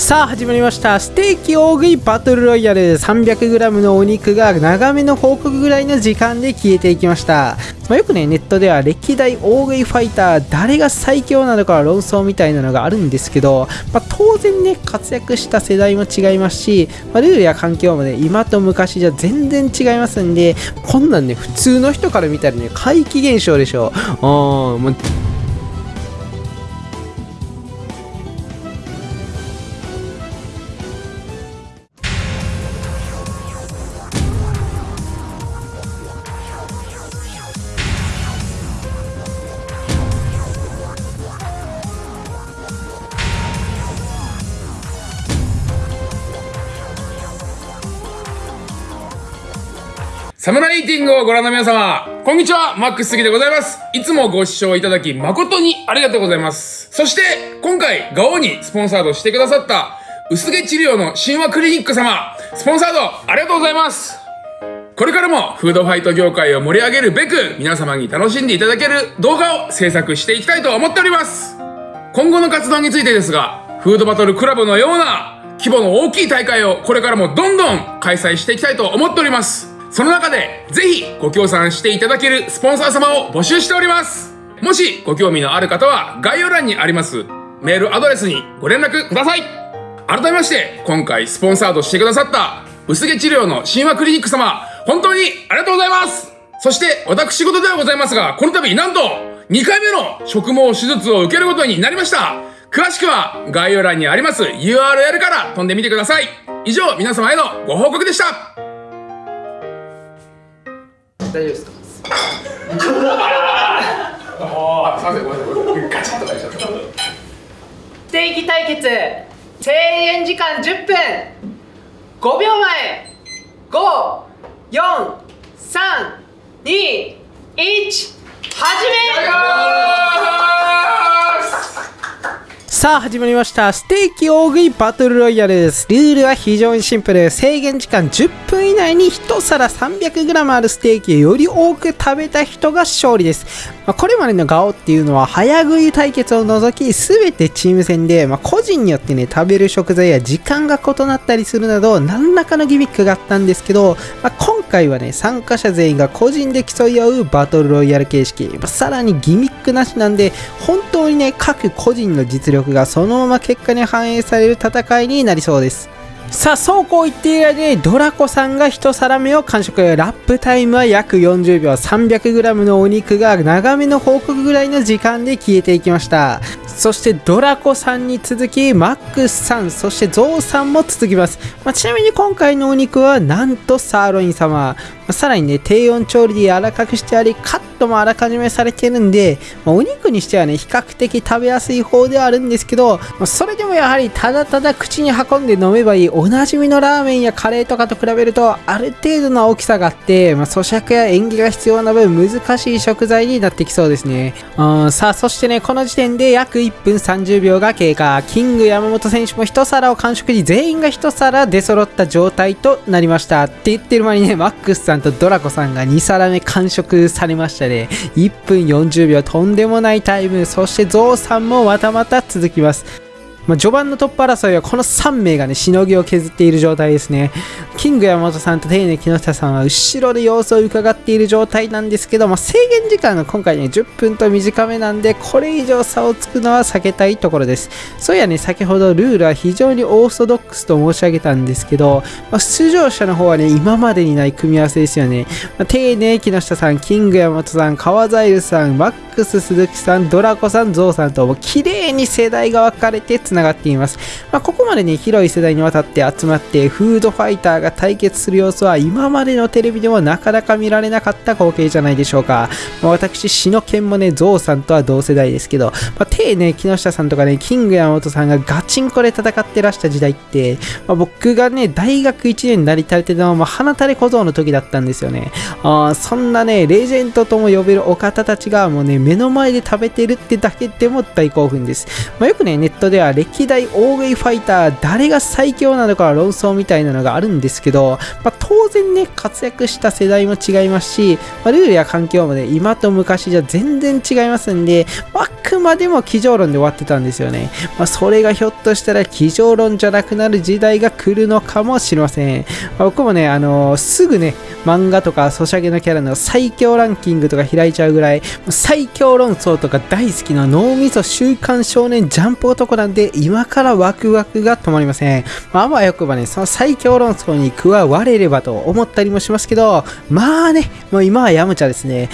さあ始まりました。ステーキ大食いバトルロイヤル。300g のお肉が長めの報告ぐらいの時間で消えていきました。まあ、よくねネットでは歴代大食いファイター誰が最強なのか論争みたいなのがあるんですけど、まあ、当然ね活躍した世代も違いますし、まあ、ルールや環境もね今と昔じゃ全然違いますんでこんなんね普通の人から見たらね怪奇現象でしょ。うサムライティングをご覧の皆様、こんにちは、マックス杉でございます。いつもご視聴いただき誠にありがとうございます。そして、今回、ガオにスポンサードしてくださった、薄毛治療の神話クリニック様、スポンサードありがとうございます。これからもフードファイト業界を盛り上げるべく、皆様に楽しんでいただける動画を制作していきたいと思っております。今後の活動についてですが、フードバトルクラブのような規模の大きい大会をこれからもどんどん開催していきたいと思っております。その中で、ぜひご協賛していただけるスポンサー様を募集しております。もしご興味のある方は、概要欄にありますメールアドレスにご連絡ください。改めまして、今回スポンサードしてくださった、薄毛治療の神話クリニック様、本当にありがとうございますそして、私事ではございますが、この度、なんと、2回目の植毛手術を受けることになりました詳しくは概要欄にあります URL から飛んでみてください。以上、皆様へのご報告でした。大丈夫ですか？あすいませんごめんなさいガチッと返しちゃったステーキ対決制限時間10分。5秒前54321始めさあ始まりました。ステーキ大食いバトルロイヤルです。ルールは非常にシンプル。制限時間10分以内に1皿 300g あるステーキをより多く食べた人が勝利です、まあ、これまでのガオっていうのは早食い対決を除き全てチーム戦で、まあ、個人によってね食べる食材や時間が異なったりするなど何らかのギミックがあったんですけど、まあ、今回はね参加者全員が個人で競い合うバトルロイヤル形式、さらにギミックなしなんで本当にね各個人の実力がそのまま結果に反映される戦いになりそうです。さあそうこう言っている間にドラコさんが1皿目を完食。ラップタイムは約40秒。300g のお肉が長めの報告ぐらいの時間で消えていきました。そしてドラコさんに続きマックスさんそしてゾウさんも続きます、まあ、ちなみに今回のお肉はなんとサーロイン様。さらにね、低温調理で柔らかくしてあり、カットもあらかじめされてるんで、まあ、お肉にしてはね、比較的食べやすい方ではあるんですけど、まあ、それでもやはりただただ口に運んで飲めばいいおなじみのラーメンやカレーとかと比べると、ある程度の大きさがあって、まあ、咀嚼や演技が必要な分難しい食材になってきそうですね。うん、さあ、そしてね、この時点で約1分30秒が経過。キング山本選手も1皿を完食し、全員が1皿出揃った状態となりました。って言ってる間にね、マックスさんんとドラコさんが2皿目完食されましたね。1分40秒とんでもないタイム。そしてゾウさんもまたまた続きます。まあ、序盤のトップ争いはこの3名がね、しのぎを削っている状態ですね。キング山本さんと丁寧木下さんは後ろで様子を伺っている状態なんですけど、まあ、制限時間が今回ね、10分と短めなんで、これ以上差をつくのは避けたいところです。そういやね、先ほどルールは非常にオーソドックスと申し上げたんですけど、まあ、出場者の方はね、今までにない組み合わせですよね。まあ、丁寧木下さん、キング山本さん、川ザイルさん、マックス鈴木さん、ドラコさん、ゾウさんと、も綺麗に世代が分かれて繋がっています。まあ、ここまでね、広い世代にわたって集まってフードファイターが対決する様子は今までのテレビでもなかなか見られなかった光景じゃないでしょうか。まあ、私、篠の剣もね、ゾウさんとは同世代ですけど、まあ、手ね、木下さんとかね、キング山本さんがガチンコで戦ってらした時代って、まあ、僕がね、大学1年になりたてのは、まあ、花垂れ小僧の時だったんですよね。あそんなね、レジェンドとも呼べるお方たちがもうね、目の前で食べてるってだけでも大興奮です。まあ、よくね、ネットでは歴代大食いファイター誰が最強なのか論争みたいなのがあるんですけど、ま、当然ね、活躍した世代も違いますし、まあ、ルールや環境もね、今と昔じゃ全然違いますんで、あくまでも机上論で終わってたんですよね。まあ、それがひょっとしたら机上論じゃなくなる時代が来るのかもしれません。まあ、僕もね、あのー、すぐね、漫画とかソシャゲのキャラの最強ランキングとか開いちゃうぐらい、最強論争とか大好きな脳みそ週刊少年ジャンプ男なんで、今からワクワクが止まりません。まあ、あよくばね、その最強論争に加われればと思ったりもしますけど、まあね、もう今はヤムチャですね。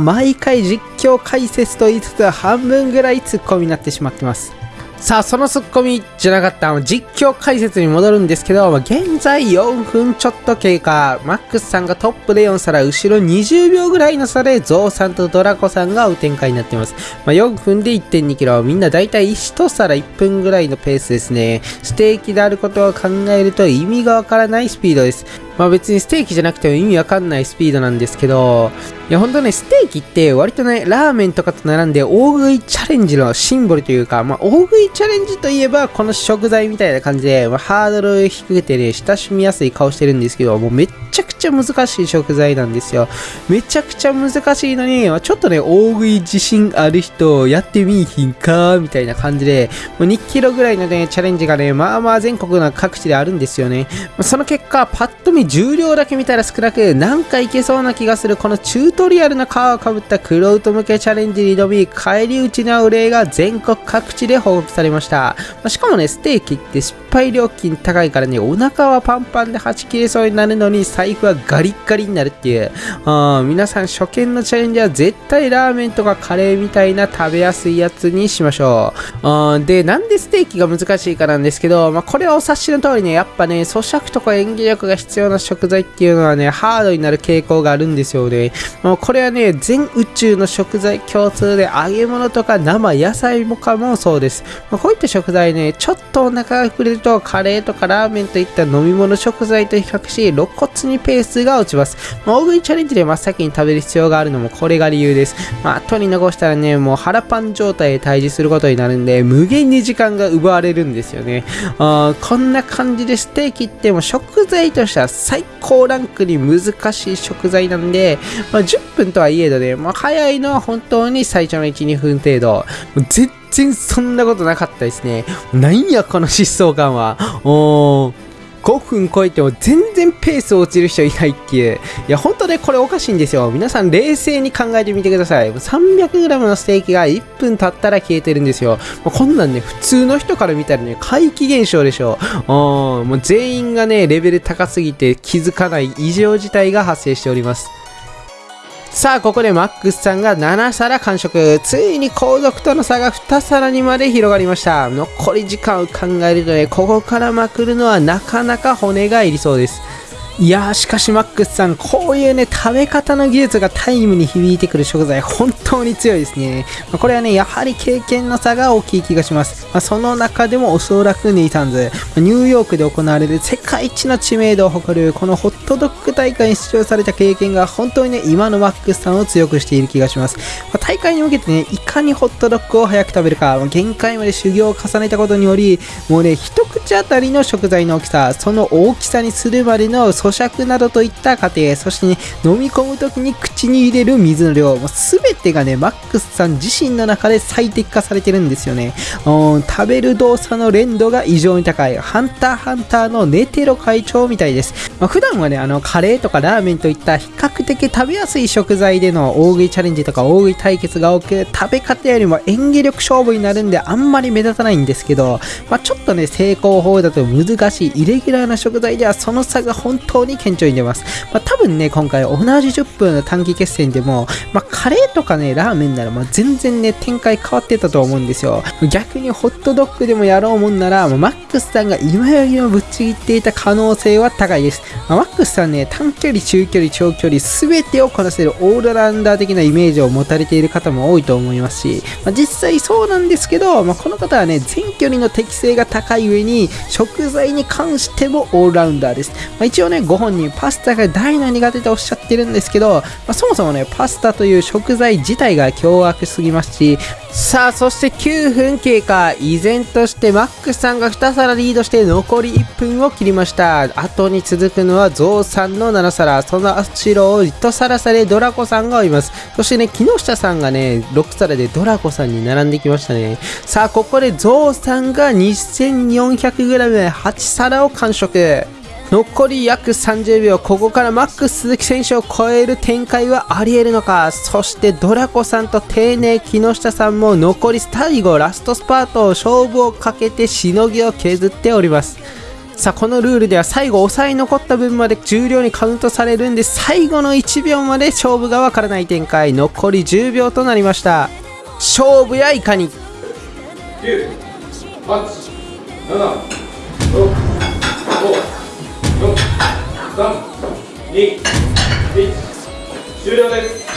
毎回実況解説と言いつつ半分ぐらいツッコミになってしまってます。さあ、そのツッコミじゃなかった、実況解説に戻るんですけど、現在4分ちょっと経過。マックスさんがトップで4皿、後ろ20秒ぐらいの差で、ゾウさんとドラコさんが追う展開になっています。まあ、4分で1.2キロ、みんなだいたい1皿1分ぐらいのペースですね。ステーキであることを考えると意味がわからないスピードです。まあ別にステーキじゃなくても意味わかんないスピードなんですけど、いやほんとね、ステーキって割とね、ラーメンとかと並んで大食いチャレンジのシンボルというか、まあ大食いチャレンジといえばこの食材みたいな感じで、まあ、ハードル低くてね、親しみやすい顔してるんですけど、もうめっちゃくちゃ難しい食材なんですよ。めちゃくちゃ難しいのに、まあ、ちょっとね、大食い自信ある人、やってみいひんかみたいな感じで、もう2キロぐらいのね、チャレンジがね、まあまあ全国の各地であるんですよね。まあ、その結果、パッと見重量だけ見たら少なく、なんかいけそうな気がする、このチュートリアルの皮をかぶったクロウト向けチャレンジに挑み、返り討ちの例が全国各地で報告されました。まあ、しかもね、ステーキって失敗料金高いからね、お腹はパンパンではち切れそうになるのに、財布はガリッガリになるっていう。あ皆さん初見のチャレンジは絶対ラーメンとかカレーみたいな食べやすいやつにしましょう。あで、なんでステーキが難しいかなんですけど、まあ、これはお察しの通りね、やっぱね、咀嚼とか演技力が必要な食材っていうのはね、ハードになる傾向があるんですよね。まあ、これはね、全宇宙の食材共通で揚げ物とか生野菜もかもそうです。まあ、こういった食材ね、ちょっとお腹が膨れるとカレーとかラーメンといった飲み物食材と比較し、露骨にペースが落ちます。まあ、大食いチャレンジで真っ先に食べる必要があるのもこれが理由です。まあ、後に残したらね、もう腹パン状態で退治することになるんで、無限に時間が奪われるんですよね。あこんな感じでステーキっても食材としては最高ランクに難しい食材なんで、まあ、10分とはいえどね、まあ、早いのは本当に最初の1、2分程度。全然そんなことなかったですね。なんやこの疾走感は。おー。5分超えても全然ペース落ちる人いないっていう。いや、本当ね、これおかしいんですよ。皆さん冷静に考えてみてください。300g のステーキが1分経ったら消えてるんですよ。まあこんなんね、普通の人から見たらね、怪奇現象でしょうん。もう全員がね、レベル高すぎて気づかない異常事態が発生しております。さあ、ここでマックスさんが7皿完食。ついに後続との差が2皿にまで広がりました。残り時間を考えるとね、ここからまくるのはなかなか骨がいりそうです。いやーしかしマックスさんこういうね食べ方の技術がタイムに響いてくる食材本当に強いですね、まあ、これはねやはり経験の差が大きい気がします、まあ、その中でもおそらくネイタンズ、ま、ニューヨークで行われる世界一の知名度を誇るこのホットドッグ大会に出場された経験が本当にね今のマックスさんを強くしている気がします、ま大会に向けてねいかにホットドッグを早く食べるか、限界まで修行を重ねたことによりもうね一口当たりの食材の大きさその大きさにするまでの咀嚼などといった過程、そしてね、飲み込む時に口に入れる水の量、もう全てがね、マックスさん自身の中で最適化されてるんですよね。食べる動作の連動が異常に高い、ハンターハンターのネテロ会長みたいです。まあ、普段はね、あの、カレーとかラーメンといった比較的食べやすい食材での大食いチャレンジとか大食い対決が多く、食べ方よりも演技力勝負になるんであんまり目立たないんですけど、まあ、ちょっとね、成功法だと難しいイレギュラーな食材ではその差が本当に顕著に出ます。まあ、多分ね、今回同じ10分の短期決戦でも、まあ、カレーとかね、ラーメンなら、まあ、全然ね、展開変わってたと思うんですよ。逆にホットドッグでもやろうもんなら、まあ、マックスさんが今よりもぶっちぎっていた可能性は高いです。まあ、マックスさんね、短距離、中距離、長距離、すべてをこなせるオールラウンダー的なイメージを持たれている方も多いと思いますし、まあ、実際そうなんですけど、まあ、この方はね、全距離の適性が高い上に、食材に関してもオールラウンダーです。まあ、一応ね、ご本人パスタが大の苦手とおっしゃってるんですけど、まあ、そもそもねパスタという食材自体が凶悪すぎますしさあそして9分経過。依然としてマックスさんが2皿リードして残り1分を切りました。後に続くのはゾウさんの7皿。その後ろを1皿差でドラコさんが追います。そしてね木下さんがね6皿でドラコさんに並んできましたね。さあここでゾウさんが 2400g8 皿を完食。残り約30秒ここからマックス鈴木選手を超える展開はありえるのか？そしてドラコさんと丁寧木下さんも残り最後ラストスパートを勝負をかけてしのぎを削っております。さあこのルールでは最後抑え残った分まで重量にカウントされるんで最後の1秒まで勝負がわからない展開。残り10秒となりました。勝負やいかに？9、8、7、6、5、4、3、2、1、終了です。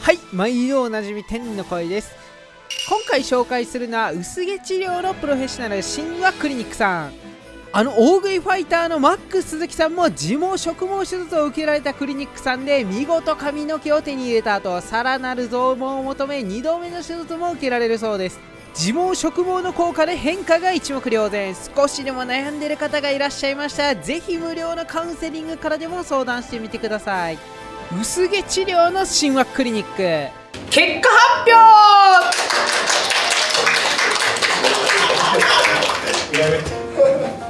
はい毎度おなじみ天の声です今回紹介するのは薄毛治療のプロフェッショナル神話クリニックさん。あの大食いファイターのマックス鈴木さんも自毛植毛手術を受けられたクリニックさんで見事髪の毛を手に入れた後さらなる増毛を求め2度目の手術も受けられるそうです。自毛植毛の効果で変化が一目瞭然。少しでも悩んでる方がいらっしゃいましたらぜひ無料のカウンセリングからでも相談してみてください。薄毛治療の神話クリニック。結果発表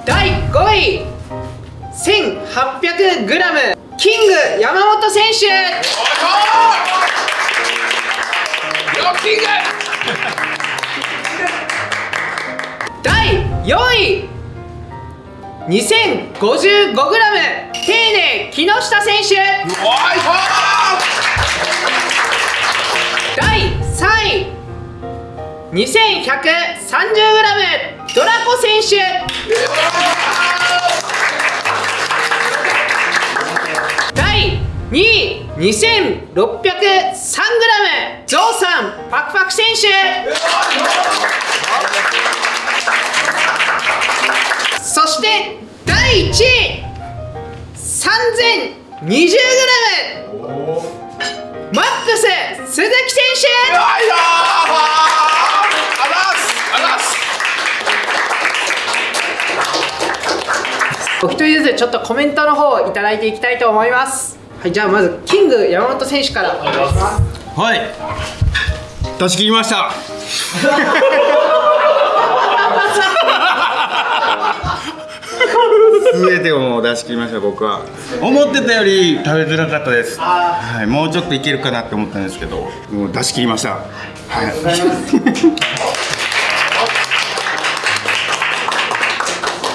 第5位 1800g キング山本選手。ロッキング第4位 2055g 丁寧木下選手おいし第3位 30g ドラコ選手。第2位 2603g ゾウさんパクパク選手。そして第1位 3020g マックス鈴木選手。お一人ずつちょっとコメントの方をいただいていきたいと思います。はいじゃあまずキング山本選手から。お願いしますはい。出し切りました。全てをもう出し切りました僕は。思ってたより食べづらかったです。はい、もうちょっといけるかなって思ったんですけどもう出し切りました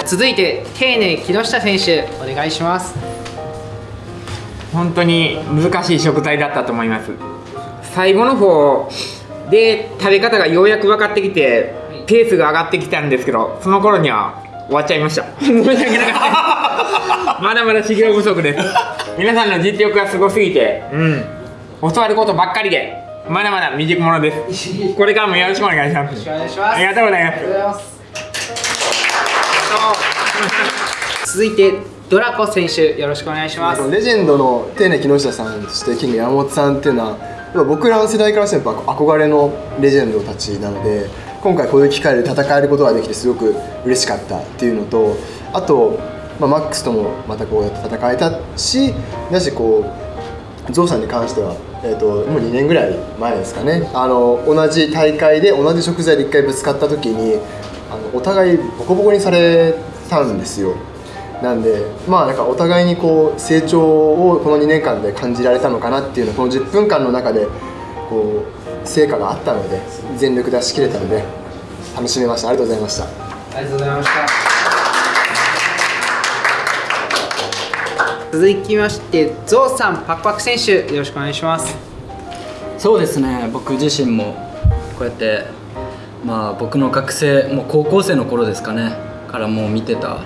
続いて丁寧木下選手お願いします。本当に難しい食材だったと思います。最後の方で食べ方がようやく分かってきてペースが上がってきたんですけどその頃には終わっちゃいました。申し訳なかったまだまだ修行不足です。皆さんの実力がすごすぎてうん。教わることばっかりでまだまだ未熟者です。これからもよろしくお願いします。お願いします。ありがとうございます続いてドラコ選手よろしくお願いします。レジェンドの丁寧木下さんそしてキング山本さんっていうのは僕らの世代からしても憧れのレジェンドたちなので今回こういう機会で戦えることができてすごく嬉しかったっていうのとあと、まあ、マックスともまたこうやって戦えたしだしこうゾウさんに関しては、えー、ともう2年ぐらい前ですかね。あの同じ大会で同じ食材で1回ぶつかった時にあのお互いボコボコにされたんですよ。なんでまあなんかお互いにこう成長をこの2年間で感じられたのかなっていうのをこの10分間の中でこう成果があったので全力出し切れたので楽しめました。ありがとうございました。ありがとうございました。続きましてゾウさんパクパク選手よろしくお願いします。そうですね。僕自身もこうやってまあ僕の学生もう高校生の頃ですかねからもう見てた。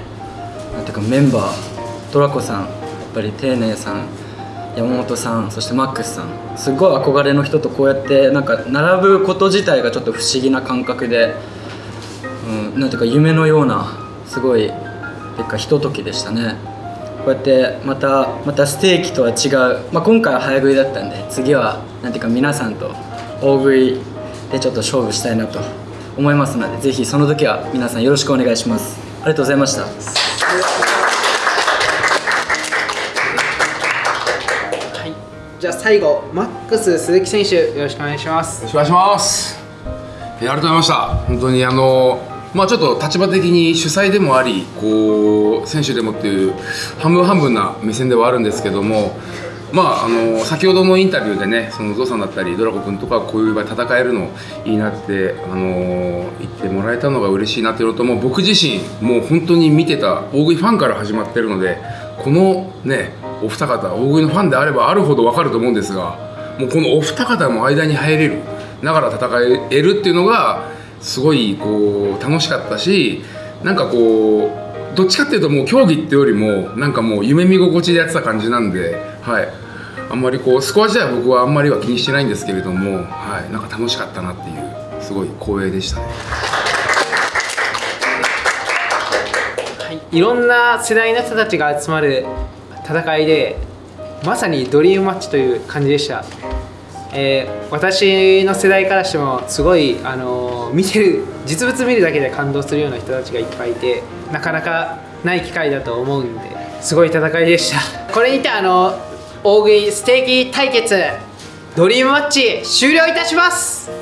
なんていうかメンバードラコさんやっぱり丁寧さん山本さんそしてマックスさん。すごい憧れの人とこうやってなんか並ぶこと自体がちょっと不思議な感覚で、うん、なんていうか夢のようなすごいてかひとときでしたね。こうやってまたまたステーキとは違う、まあ、今回は早食いだったんで次はなんていうか皆さんと大食いでちょっと勝負したいなと思いますのでぜひその時は皆さんよろしくお願いしますありがとうございましたじゃあ最後マックス鈴木選手よろしくお願いしますよろしくお願いします。えーありがとうございました。本当にあのまあちょっと立場的に主催でもあり、こう選手でもっていう半分半分な目線ではあるんですけども、まああの先ほどのインタビューでね、そのゾウさんだったりドラゴ君とかこういう場で戦えるのいいなってあの言ってもらえたのが嬉しいなっていうのと、もう僕自身もう本当に見てた大食いファンから始まってるので、このねお二方大食いのファンであればあるほどわかると思うんですが。もうこのお二方も間に入れるながら戦えるっていうのがすごいこう楽しかったしなんかこうどっちかっていうともう競技ってよりもなんかもう夢見心地でやってた感じなんではいあんまりこうスコア自体は僕はあんまりは気にしてないんですけれどもはいなんか楽しかったなっていうすごい光栄でしたね。い。ろんな世代の人たちが集まる戦いでまさにドリームマッチという感じでした、えー私の世代からしてもすごい、あのー見てる実物見るだけで感動するような人たちがいっぱいいてなかなかない機会だと思うんですごい戦いでした。これにてあの大食いステーキ対決ドリームマッチ終了いたします